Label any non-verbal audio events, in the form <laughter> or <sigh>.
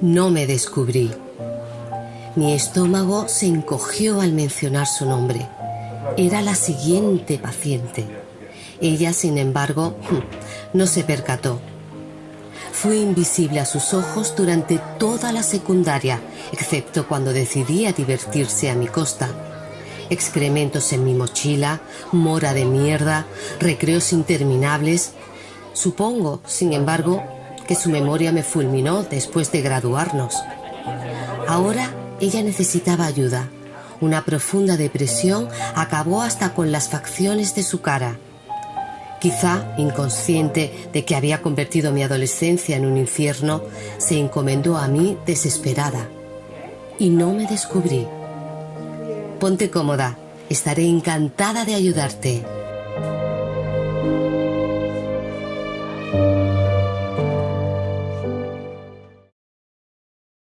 No me descubrí. Mi estómago se encogió al mencionar su nombre. Era la siguiente paciente. Ella, sin embargo, <laughs> no se percató. Fui invisible a sus ojos durante toda la secundaria, excepto cuando decidí a divertirse a mi costa. Excrementos en mi mochila, mora de mierda, recreos interminables. Supongo, sin embargo, que su memoria me fulminó después de graduarnos. Ahora ella necesitaba ayuda. Una profunda depresión acabó hasta con las facciones de su cara. Quizá, inconsciente de que había convertido mi adolescencia en un infierno, se encomendó a mí desesperada. Y no me descubrí. Ponte cómoda, estaré encantada de ayudarte.